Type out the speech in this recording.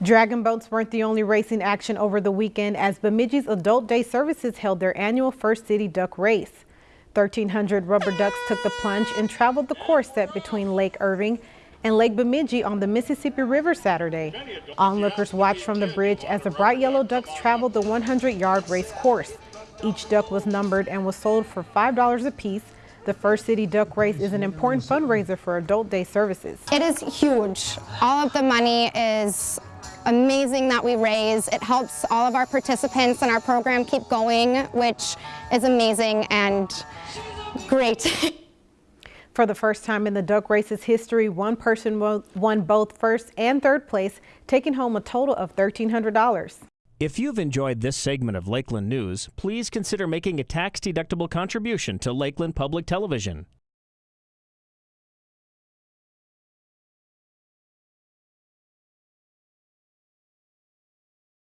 Dragon boats weren't the only racing action over the weekend as Bemidji's Adult Day Services held their annual First City Duck Race. 1,300 rubber ducks took the plunge and traveled the course set between Lake Irving and Lake Bemidji on the Mississippi River Saturday. Onlookers watched from the bridge as the bright yellow ducks traveled the 100-yard race course. Each duck was numbered and was sold for $5 apiece the First City Duck Race is an important fundraiser for Adult Day Services. It is huge. All of the money is amazing that we raise. It helps all of our participants in our program keep going, which is amazing and great. For the first time in the duck race's history, one person won both first and third place, taking home a total of $1,300. If you've enjoyed this segment of Lakeland News, please consider making a tax-deductible contribution to Lakeland Public Television.